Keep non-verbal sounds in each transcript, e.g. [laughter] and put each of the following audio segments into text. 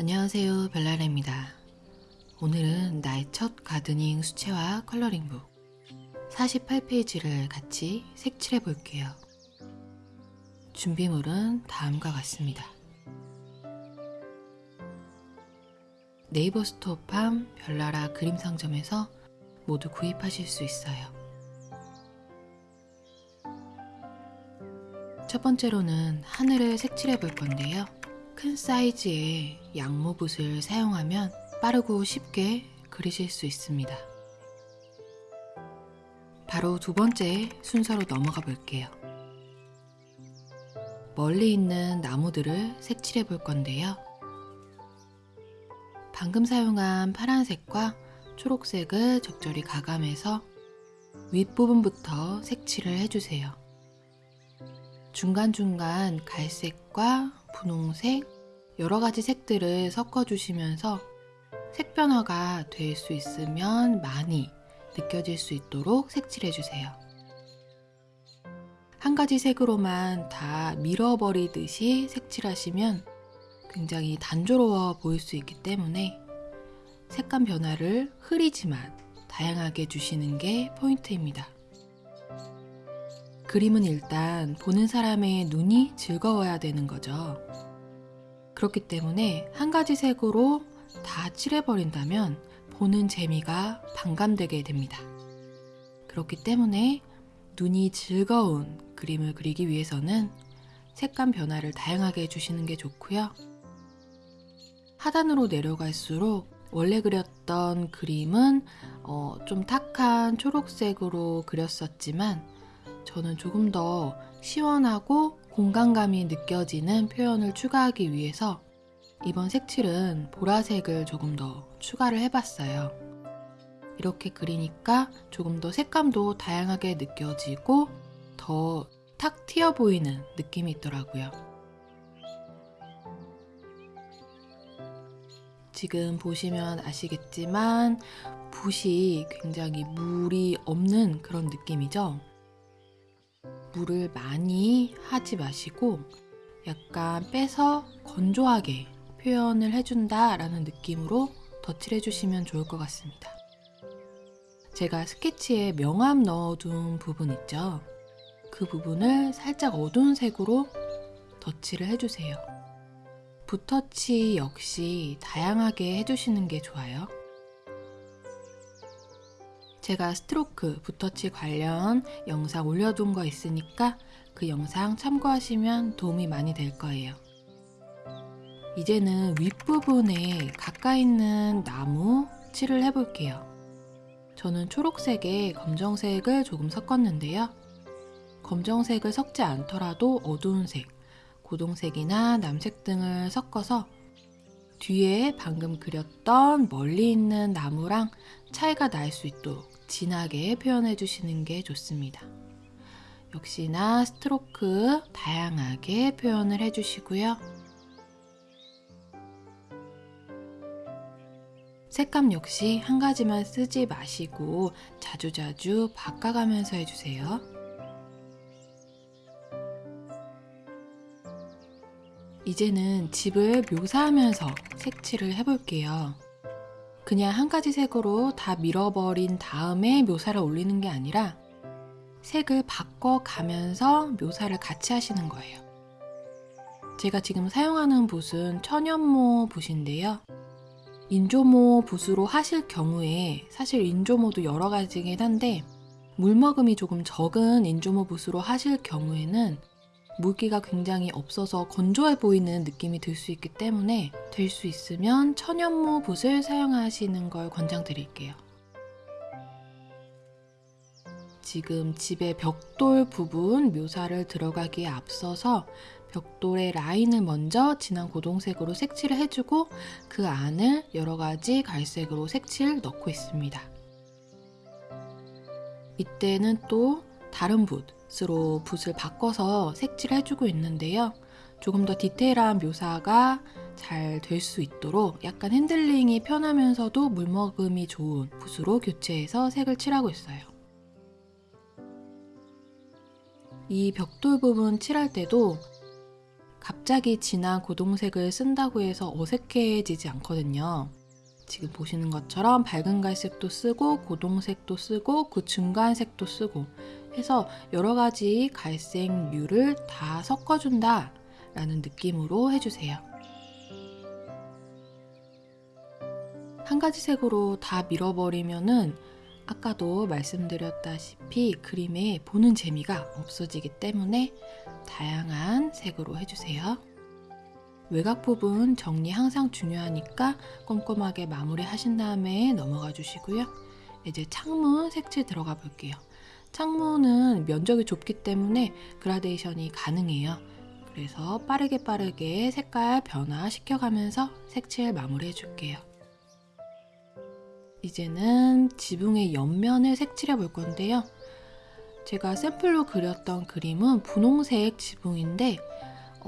안녕하세요 별나라입니다. 오늘은 나의 첫 가드닝 수채화 컬러링북 48페이지를 같이 색칠해 볼게요. 준비물은 다음과 같습니다. 네이버 스토어팜 별나라 그림 상점에서 모두 구입하실 수 있어요. 첫 번째로는 하늘을 색칠해 볼 건데요. 큰 사이즈의 양모붓을 사용하면 빠르고 쉽게 그리실 수 있습니다. 바로 두 번째 순서로 넘어가 볼게요. 멀리 있는 나무들을 색칠해 볼 건데요. 방금 사용한 파란색과 초록색을 적절히 가감해서 윗부분부터 색칠을 해주세요. 중간중간 갈색과 분홍색, 여러 가지 색들을 섞어주시면서 색 변화가 될 수 있으면 많이 느껴질 수 있도록 색칠해주세요. 한 가지 색으로만 다 밀어버리듯이 색칠하시면 굉장히 단조로워 보일 수 있기 때문에 색감 변화를 흐리지만 다양하게 주시는 게 포인트입니다. 그림은 일단 보는 사람의 눈이 즐거워야 되는 거죠. 그렇기 때문에 한 가지 색으로 다 칠해버린다면 보는 재미가 반감되게 됩니다. 그렇기 때문에 눈이 즐거운 그림을 그리기 위해서는 색감 변화를 다양하게 해주시는 게 좋고요. 하단으로 내려갈수록 원래 그렸던 그림은 어, 좀 탁한 초록색으로 그렸었지만 저는 조금 더 시원하고 공간감이 느껴지는 표현을 추가하기 위해서 이번 색칠은 보라색을 조금 더 추가를 해봤어요. 이렇게 그리니까 조금 더 색감도 다양하게 느껴지고 더 탁 튀어 보이는 느낌이 있더라고요. 지금 보시면 아시겠지만 붓이 굉장히 물이 없는 그런 느낌이죠. 물을 많이 하지 마시고 약간 빼서 건조하게 표현을 해준다 라는 느낌으로 덧칠해 주시면 좋을 것 같습니다. 제가 스케치에 명암 넣어둔 부분 있죠? 그 부분을 살짝 어두운 색으로 덧칠을 해주세요. 붓터치 역시 다양하게 해주시는 게 좋아요. 제가 스트로크 붓터치 관련 영상 올려둔 거 있으니까 그 영상 참고하시면 도움이 많이 될 거예요. 이제는 윗부분에 가까이 있는 나무 칠을 해볼게요. 저는 초록색에 검정색을 조금 섞었는데요. 검정색을 섞지 않더라도 어두운 색, 고동색이나 남색 등을 섞어서 뒤에 방금 그렸던 멀리 있는 나무랑 차이가 날 수 있도록 진하게 표현해 주시는 게 좋습니다. 역시나 스트로크 다양하게 표현을 해 주시고요. 색감 역시 한 가지만 쓰지 마시고 자주자주 바꿔가면서 해주세요. 이제는 집을 묘사하면서 색칠을 해볼게요. 그냥 한 가지 색으로 다 밀어버린 다음에 묘사를 올리는 게 아니라 색을 바꿔가면서 묘사를 같이 하시는 거예요. 제가 지금 사용하는 붓은 천연모 붓인데요. 인조모 붓으로 하실 경우에 사실 인조모도 여러 가지긴 한데 물머금이 조금 적은 인조모 붓으로 하실 경우에는 물기가 굉장히 없어서 건조해 보이는 느낌이 들 수 있기 때문에 될 수 있으면 천연모 붓을 사용하시는 걸 권장드릴게요. 지금 집의 벽돌 부분 묘사를 들어가기에 앞서서 벽돌의 라인을 먼저 진한 고동색으로 색칠을 해주고 그 안을 여러 가지 갈색으로 색칠 넣고 있습니다. 이때는 또 다른 붓 으로 붓을 바꿔서 색칠해주고 있는데요. 조금 더 디테일한 묘사가 잘 될 수 있도록 약간 핸들링이 편하면서도 물먹음이 좋은 붓으로 교체해서 색을 칠하고 있어요. 이 벽돌 부분 칠할 때도 갑자기 진한 고동색을 쓴다고 해서 어색해지지 않거든요. 지금 보시는 것처럼 밝은 갈색도 쓰고 고동색도 쓰고 그 중간색도 쓰고 해서 여러 가지 갈색 류를 다 섞어준다 라는 느낌으로 해주세요. 한 가지 색으로 다 밀어버리면은 아까도 말씀드렸다시피 그림에 보는 재미가 없어지기 때문에 다양한 색으로 해주세요. 외곽 부분 정리 항상 중요하니까 꼼꼼하게 마무리 하신 다음에 넘어가 주시고요. 이제 창문 색칠 들어가 볼게요. 창문은 면적이 좁기 때문에 그라데이션이 가능해요. 그래서 빠르게 빠르게 색깔 변화 시켜가면서 색칠 마무리 해 줄게요. 이제는 지붕의 옆면을 색칠해 볼 건데요. 제가 샘플로 그렸던 그림은 분홍색 지붕인데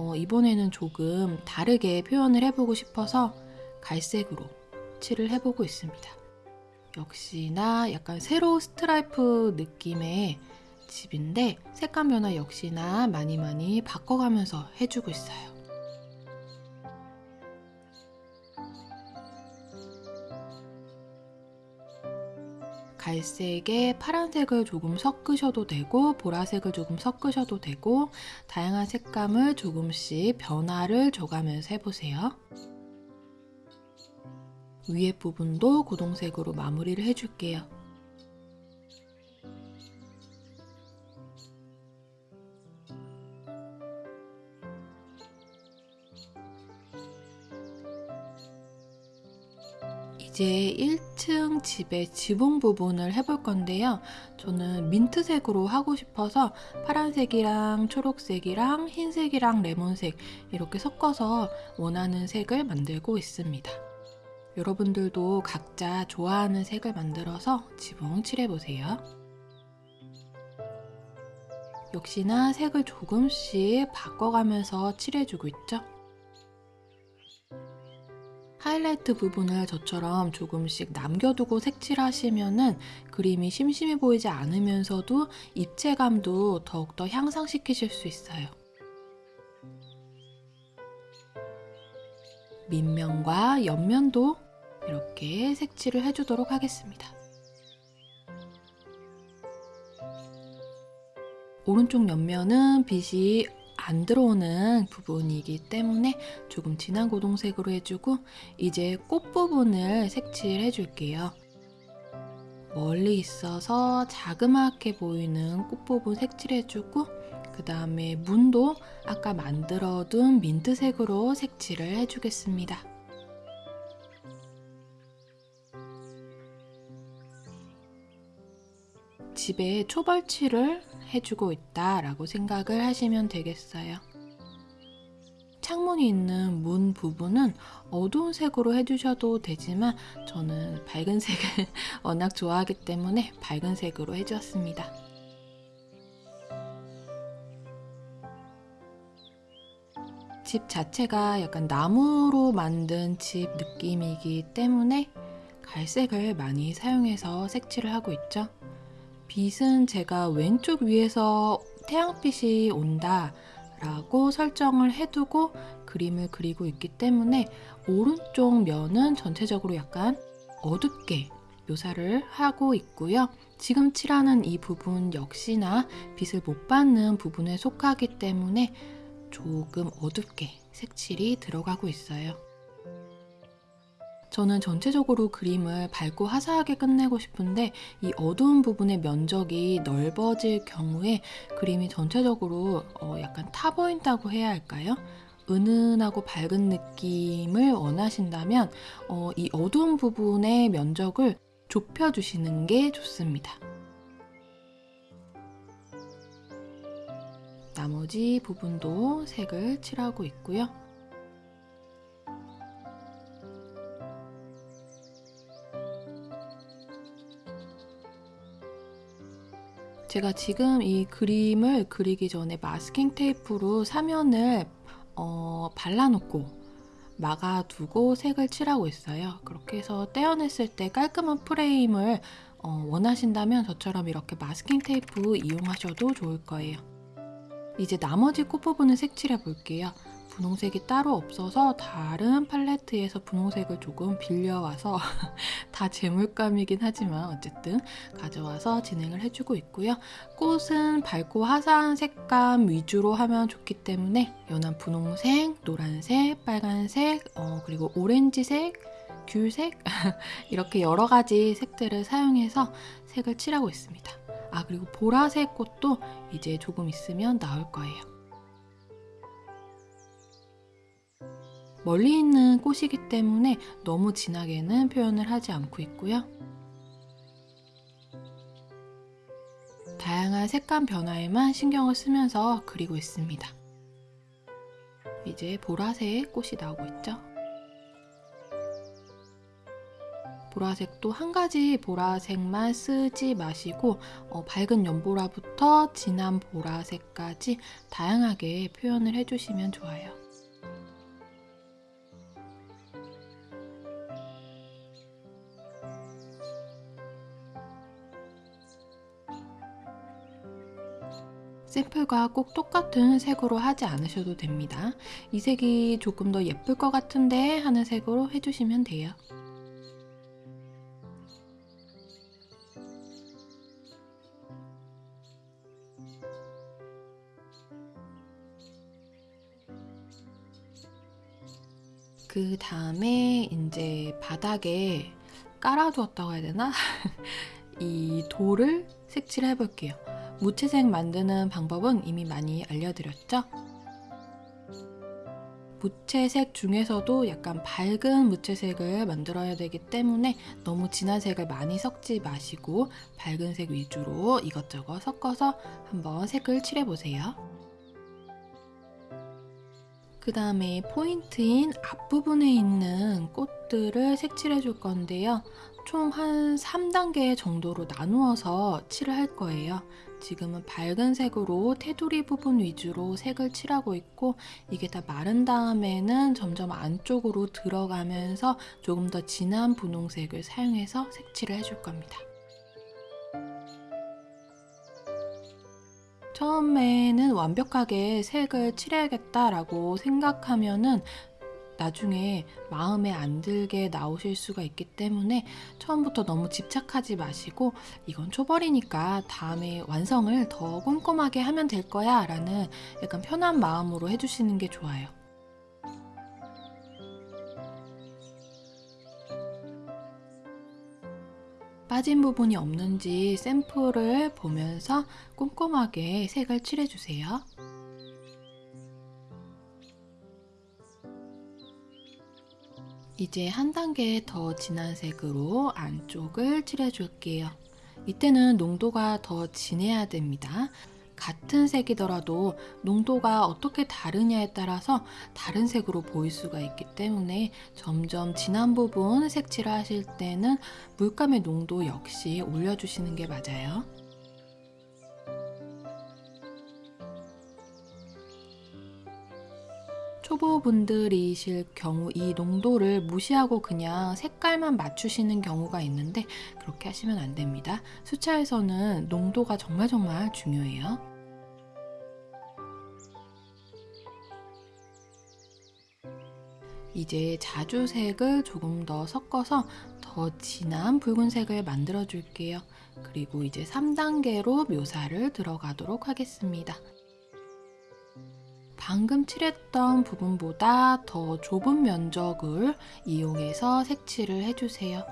어, 이번에는 조금 다르게 표현을 해보고 싶어서 갈색으로 칠을 해보고 있습니다. 역시나 약간 세로 스트라이프 느낌의 집인데 색감 변화 역시나 많이 많이 바꿔가면서 해주고 있어요. 갈색에 파란색을 조금 섞으셔도 되고 보라색을 조금 섞으셔도 되고 다양한 색감을 조금씩 변화를 줘가면서 해보세요. 위에 부분도 고동색으로 마무리를 해줄게요. 이제 1층 집의 지붕 부분을 해볼 건데요. 저는 민트색으로 하고 싶어서 파란색이랑 초록색이랑 흰색이랑 레몬색 이렇게 섞어서 원하는 색을 만들고 있습니다. 여러분들도 각자 좋아하는 색을 만들어서 지붕 칠해보세요. 역시나 색을 조금씩 바꿔가면서 칠해주고 있죠. 하이라이트 부분을 저처럼 조금씩 남겨두고 색칠하시면은 그림이 심심해 보이지 않으면서도 입체감도 더욱더 향상시키실 수 있어요. 밑면과 옆면도 이렇게 색칠을 해주도록 하겠습니다. 오른쪽 옆면은 빛이 안 들어오는 부분이기 때문에 조금 진한 고동색으로 해주고 이제 꽃 부분을 색칠해 줄게요. 멀리 있어서 자그맣게 보이는 꽃 부분 색칠해주고 그 다음에 문도 아까 만들어둔 민트색으로 색칠을 해주겠습니다. 집에 초벌칠을 해주고 있다라고 생각을 하시면 되겠어요. 창문이 있는 문 부분은 어두운 색으로 해주셔도 되지만 저는 밝은 색을 [laughs] 워낙 좋아하기 때문에 밝은 색으로 해주었습니다. 집 자체가 약간 나무로 만든 집 느낌이기 때문에 갈색을 많이 사용해서 색칠을 하고 있죠. 빛은 제가 왼쪽 위에서 태양빛이 온다 라고 설정을 해두고 그림을 그리고 있기 때문에 오른쪽 면은 전체적으로 약간 어둡게 묘사를 하고 있고요. 지금 칠하는 이 부분 역시나 빛을 못 받는 부분에 속하기 때문에 조금 어둡게 색칠이 들어가고 있어요. 저는 전체적으로 그림을 밝고 화사하게 끝내고 싶은데 이 어두운 부분의 면적이 넓어질 경우에 그림이 전체적으로 어 약간 타 보인다고 해야 할까요? 은은하고 밝은 느낌을 원하신다면 어 이 어두운 부분의 면적을 좁혀주시는 게 좋습니다. 나머지 부분도 색을 칠하고 있고요. 제가 지금 이 그림을 그리기 전에 마스킹 테이프로 사면을 어, 발라놓고 막아두고 색을 칠하고 있어요. 그렇게 해서 떼어냈을 때 깔끔한 프레임을 어, 원하신다면 저처럼 이렇게 마스킹 테이프 이용하셔도 좋을 거예요. 이제 나머지 꽃 부분을 색칠해 볼게요. 분홍색이 따로 없어서 다른 팔레트에서 분홍색을 조금 빌려와서 [laughs] 다 제물감이긴 하지만 어쨌든 가져와서 진행을 해주고 있고요. 꽃은 밝고 화사한 색감 위주로 하면 좋기 때문에 연한 분홍색, 노란색, 빨간색, 어, 그리고 오렌지색, 귤색 [laughs] 이렇게 여러 가지 색들을 사용해서 색을 칠하고 있습니다. 아 그리고 보라색 꽃도 이제 조금 있으면 나올 거예요. 멀리 있는 꽃이기 때문에 너무 진하게는 표현을 하지 않고 있고요. 다양한 색감 변화에만 신경을 쓰면서 그리고 있습니다. 이제 보라색 꽃이 나오고 있죠. 보라색도 한 가지 보라색만 쓰지 마시고 어, 밝은 연보라부터 진한 보라색까지 다양하게 표현을 해주시면 좋아요. 샘플과 꼭 똑같은 색으로 하지 않으셔도 됩니다. 이 색이 조금 더 예쁠 것 같은데 하는 색으로 해주시면 돼요. 그 다음에 이제 바닥에 깔아두었다고 해야 되나? [laughs] 이 돌을 색칠을 해볼게요. 무채색 만드는 방법은 이미 많이 알려드렸죠? 무채색 중에서도 약간 밝은 무채색을 만들어야 되기 때문에 너무 진한 색을 많이 섞지 마시고 밝은 색 위주로 이것저것 섞어서 한번 색을 칠해보세요. 그 다음에 포인트인 앞부분에 있는 꽃들을 색칠해 줄 건데요. 총 한 3단계 정도로 나누어서 칠을 할 거예요. 지금은 밝은 색으로 테두리 부분 위주로 색을 칠하고 있고 이게 다 마른 다음에는 점점 안쪽으로 들어가면서 조금 더 진한 분홍색을 사용해서 색칠을 해줄 겁니다. 처음에는 완벽하게 색을 칠해야겠다라고 생각하면은 나중에 마음에 안 들게 나오실 수가 있기 때문에 처음부터 너무 집착하지 마시고 이건 초벌이니까 다음에 완성을 더 꼼꼼하게 하면 될 거야 라는 약간 편한 마음으로 해주시는 게 좋아요. 빠진 부분이 없는지 샘플을 보면서 꼼꼼하게 색을 칠해주세요. 이제 한 단계 더 진한 색으로 안쪽을 칠해줄게요. 이때는 농도가 더 진해야 됩니다. 같은 색이더라도 농도가 어떻게 다르냐에 따라서 다른 색으로 보일 수가 있기 때문에 점점 진한 부분 색칠을 하실 때는 물감의 농도 역시 올려주시는 게 맞아요. 초보분들이실 경우 이 농도를 무시하고 그냥 색깔만 맞추시는 경우가 있는데 그렇게 하시면 안 됩니다. 수차에서는 농도가 정말 정말 중요해요. 이제 자주색을 조금 더 섞어서 더 진한 붉은색을 만들어 줄게요. 그리고 이제 3단계로 묘사를 들어가도록 하겠습니다. 방금 칠했던 부분보다 더 좁은 면적을 이용해서 색칠을 해주세요.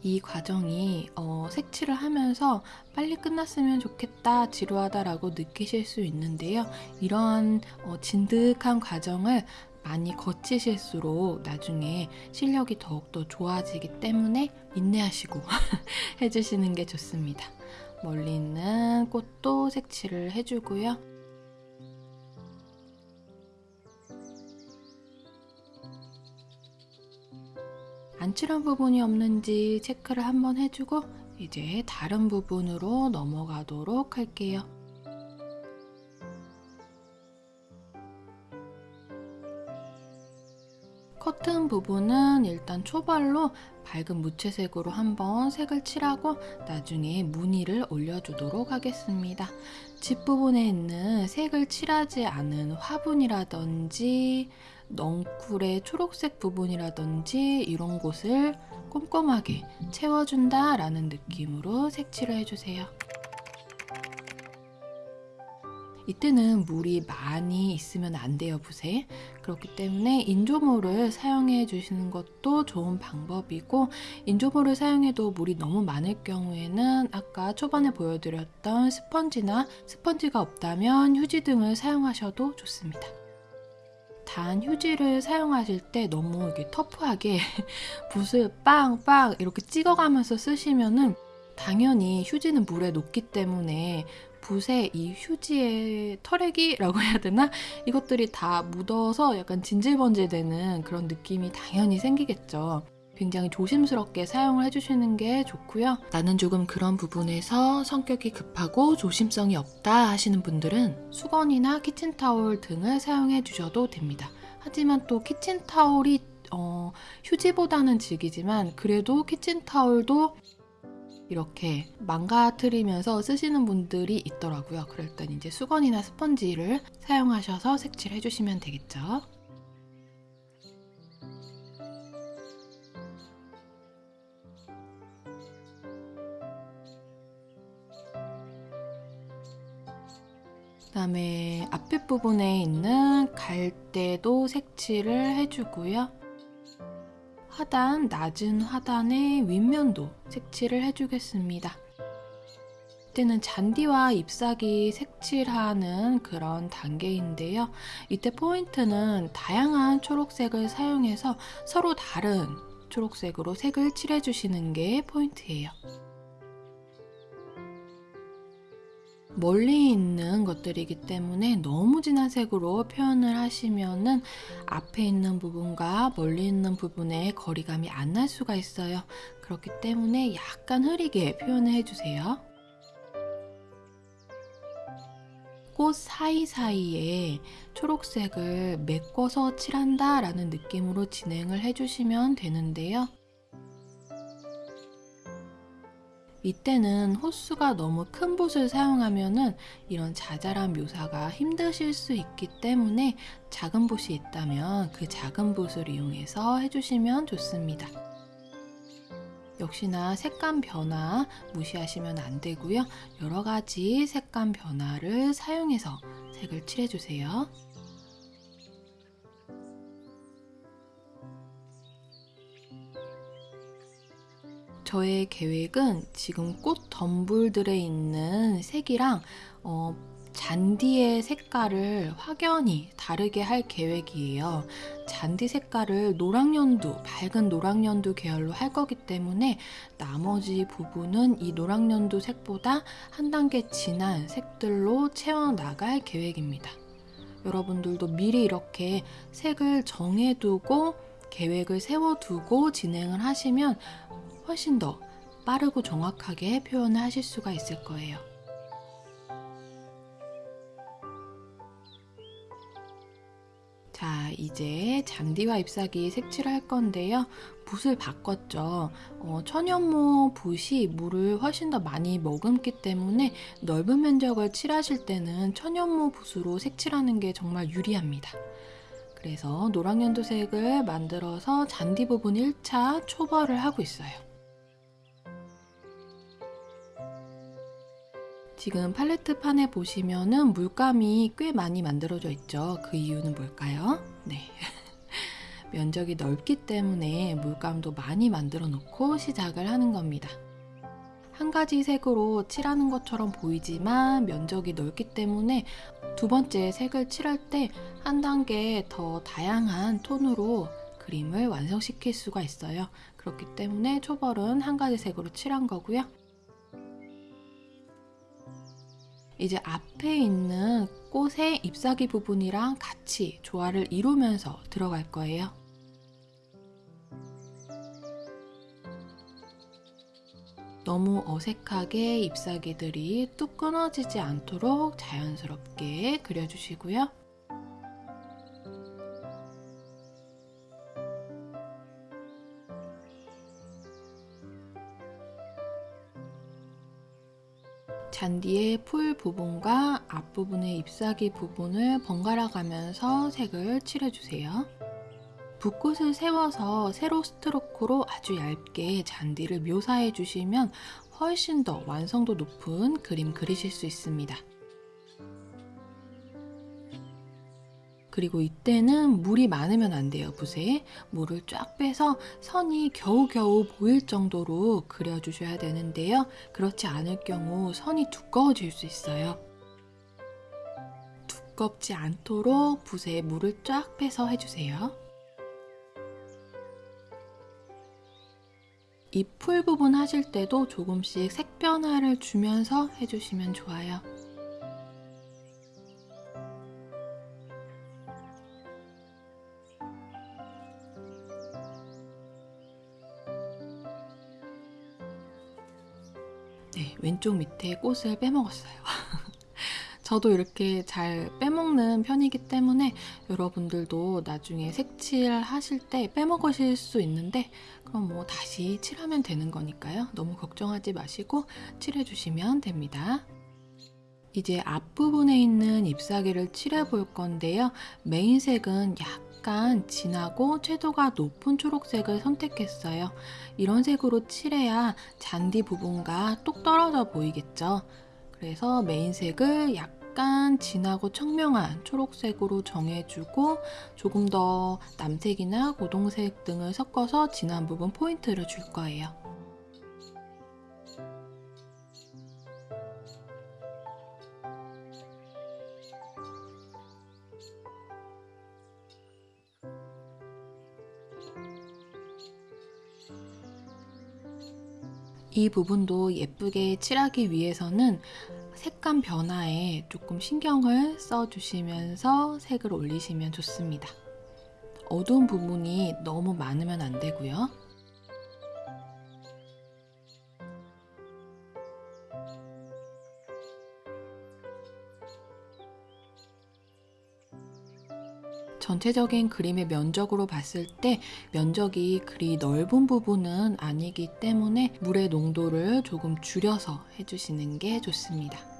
이 과정이 어, 색칠을 하면서 빨리 끝났으면 좋겠다, 지루하다라고 느끼실 수 있는데요. 이러한 어, 진득한 과정을 많이 거치실수록 나중에 실력이 더욱더 좋아지기 때문에 인내하시고 [laughs] 해주시는 게 좋습니다. 멀리 있는 꽃도 색칠을 해주고요. 안 칠한 부분이 없는지 체크를 한번 해주고 이제 다른 부분으로 넘어가도록 할게요. 커튼 부분은 일단 초벌로 밝은 무채색으로 한번 색을 칠하고 나중에 무늬를 올려주도록 하겠습니다. 집 부분에 있는 색을 칠하지 않은 화분이라든지 넝쿨의 초록색 부분이라든지 이런 곳을 꼼꼼하게 채워준다 라는 느낌으로 색칠을 해주세요. 이때는 물이 많이 있으면 안 돼요, 붓에. 그렇기 때문에 인조모를 사용해 주시는 것도 좋은 방법이고 인조모를 사용해도 물이 너무 많을 경우에는 아까 초반에 보여드렸던 스펀지나 스펀지가 없다면 휴지 등을 사용하셔도 좋습니다. 단 휴지를 사용하실 때 너무 이렇게 터프하게 [laughs] 붓을 빵빵 이렇게 찍어가면서 쓰시면은 당연히 휴지는 물에 녹기 때문에 붓에 이 휴지의 털레기라고 [laughs] 해야 되나? 이것들이 다 묻어서 약간 진질번질되는 그런 느낌이 당연히 생기겠죠. 굉장히 조심스럽게 사용을 해주시는 게 좋고요. 나는 조금 그런 부분에서 성격이 급하고 조심성이 없다 하시는 분들은 수건이나 키친타올 등을 사용해 주셔도 됩니다. 하지만 또 키친타올이 어, 휴지보다는 질기지만 그래도 키친타올도 이렇게 망가뜨리면서 쓰시는 분들이 있더라고요. 그럴 땐 이제 수건이나 스펀지를 사용하셔서 색칠해 주시면 되겠죠. 그다음에 앞에 부분에 있는 갈대도 색칠을 해주고요. 하단, 낮은 하단의 윗면도 색칠을 해주겠습니다. 이때는 잔디와 잎사귀 색칠하는 그런 단계인데요. 이때 포인트는 다양한 초록색을 사용해서 서로 다른 초록색으로 색을 칠해주시는 게 포인트예요. 멀리 있는 것들이기 때문에 너무 진한 색으로 표현을 하시면은 앞에 있는 부분과 멀리 있는 부분의 거리감이 안 날 수가 있어요. 그렇기 때문에 약간 흐리게 표현을 해주세요. 꽃 사이사이에 초록색을 메꿔서 칠한다 라는 느낌으로 진행을 해주시면 되는데요. 이때는 호수가 너무 큰 붓을 사용하면은 이런 자잘한 묘사가 힘드실 수 있기 때문에 작은 붓이 있다면 그 작은 붓을 이용해서 해주시면 좋습니다. 역시나 색감 변화 무시하시면 안 되고요. 여러 가지 색감 변화를 사용해서 색을 칠해주세요. 저의 계획은 지금 꽃 덤불들에 있는 색이랑 어, 잔디의 색깔을 확연히 다르게 할 계획이에요. 잔디 색깔을 노랑연두, 밝은 노랑연두 계열로 할 거기 때문에 나머지 부분은 이 노랑연두 색보다 한 단계 진한 색들로 채워나갈 계획입니다. 여러분들도 미리 이렇게 색을 정해두고 계획을 세워두고 진행을 하시면 훨씬 더 빠르고 정확하게 표현을 하실 수가 있을 거예요. 자, 이제 잔디와 잎사귀 색칠을 할 건데요. 붓을 바꿨죠. 어, 천연모 붓이 물을 훨씬 더 많이 머금기 때문에 넓은 면적을 칠하실 때는 천연모 붓으로 색칠하는 게 정말 유리합니다. 그래서 노랑연두색을 만들어서 잔디 부분 1차 초벌을 하고 있어요. 지금 팔레트 판에 보시면은 물감이 꽤 많이 만들어져 있죠. 그 이유는 뭘까요? 네. [laughs] 면적이 넓기 때문에 물감도 많이 만들어 놓고 시작을 하는 겁니다. 한 가지 색으로 칠하는 것처럼 보이지만 면적이 넓기 때문에 두 번째 색을 칠할 때 한 단계 더 다양한 톤으로 그림을 완성시킬 수가 있어요. 그렇기 때문에 초벌은 한 가지 색으로 칠한 거고요. 이제 앞에 있는 꽃의 잎사귀 부분이랑 같이 조화를 이루면서 들어갈 거예요. 너무 어색하게 잎사귀들이 뚝 끊어지지 않도록 자연스럽게 그려주시고요. 잔디의 풀 부분과 앞부분의 잎사귀 부분을 번갈아 가면서 색을 칠해주세요. 붓꽃을 세워서 세로 스트로크로 아주 얇게 잔디를 묘사해 주시면 훨씬 더 완성도 높은 그림 그리실 수 있습니다. 그리고 이때는 물이 많으면 안 돼요, 붓에. 물을 쫙 빼서 선이 겨우겨우 보일 정도로 그려주셔야 되는데요. 그렇지 않을 경우 선이 두꺼워질 수 있어요. 두껍지 않도록 붓에 물을 쫙 빼서 해주세요. 이 풀 부분 하실 때도 조금씩 색 변화를 주면서 해주시면 좋아요. 왼쪽 밑에 꽃을 빼먹었어요. [laughs] 저도 이렇게 잘 빼먹는 편이기 때문에 여러분들도 나중에 색칠 하실 때 빼먹으실 수 있는데 그럼 뭐 다시 칠하면 되는 거니까요. 너무 걱정하지 마시고 칠해주시면 됩니다. 이제 앞부분에 있는 잎사귀를 칠해 볼 건데요. 메인색은 약 간 진하고 채도가 높은 초록색을 선택했어요. 이런 색으로 칠해야 잔디 부분과 똑 떨어져 보이겠죠. 그래서 메인색을 약간 진하고 청명한 초록색으로 정해주고 조금 더 남색이나 고동색 등을 섞어서 진한 부분 포인트를 줄 거예요. 이 부분도 예쁘게 칠하기 위해서는 색감 변화에 조금 신경을 써주시면서 색을 올리시면 좋습니다. 어두운 부분이 너무 많으면 안 되고요. 전체적인 그림의 면적으로 봤을 때 면적이 그리 넓은 부분은 아니기 때문에 물의 농도를 조금 줄여서 해주시는 게 좋습니다.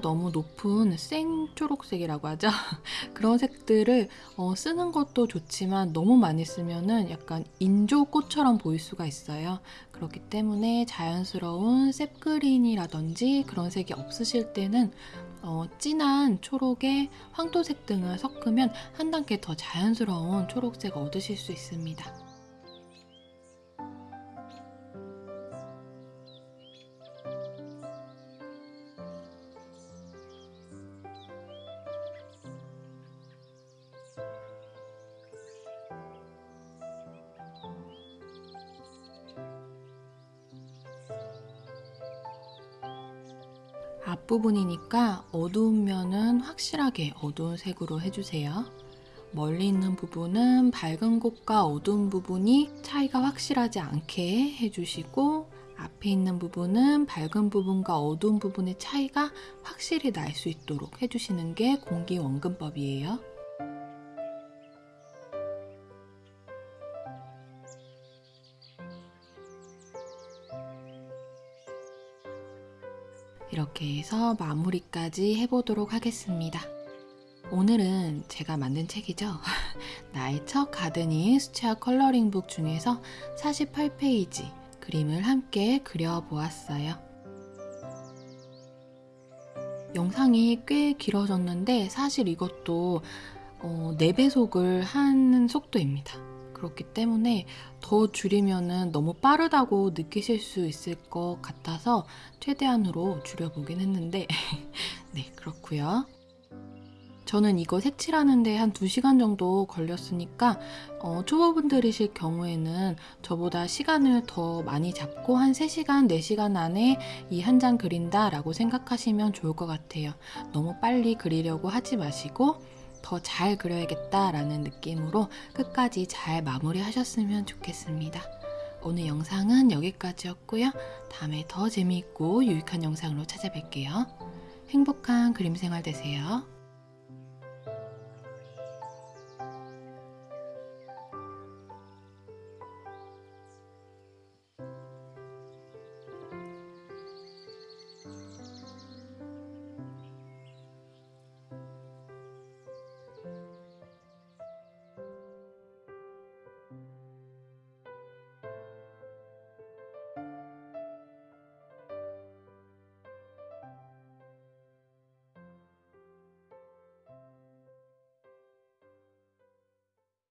너무 높은 생 초록색이라고 하죠. [laughs] 그런 색들을 어, 쓰는 것도 좋지만 너무 많이 쓰면 은 약간 인조꽃처럼 보일 수가 있어요. 그렇기 때문에 자연스러운 셉그린이라든지 그런 색이 없으실 때는 어, 진한 초록에 황토색 등을 섞으면 한 단계 더 자연스러운 초록색을 얻으실 수 있습니다. 앞부분이니까 어두운 면은 확실하게 어두운 색으로 해주세요. 멀리 있는 부분은 밝은 곳과 어두운 부분이 차이가 확실하지 않게 해주시고 앞에 있는 부분은 밝은 부분과 어두운 부분의 차이가 확실히 날 수 있도록 해주시는 게 공기원근법이에요. 마무리까지 해보도록 하겠습니다. 오늘은 제가 만든 책이죠. [laughs] 나의 첫 가드닝 수채화 컬러링북 중에서 48페이지 그림을 함께 그려보았어요. 영상이 꽤 길어졌는데 사실 이것도 어, 4배속을 한 속도입니다. 그렇기 때문에 더 줄이면 너무 빠르다고 느끼실 수 있을 것 같아서 최대한으로 줄여보긴 했는데 [laughs] 네 그렇고요. 저는 이거 색칠하는데 한 2시간 정도 걸렸으니까 어, 초보분들이실 경우에는 저보다 시간을 더 많이 잡고 한 3시간, 4시간 안에 이 한 장 그린다 라고 생각하시면 좋을 것 같아요. 너무 빨리 그리려고 하지 마시고 더 잘 그려야겠다라는 느낌으로 끝까지 잘 마무리하셨으면 좋겠습니다. 오늘 영상은 여기까지였고요. 다음에 더 재미있고 유익한 영상으로 찾아뵐게요. 행복한 그림 생활 되세요.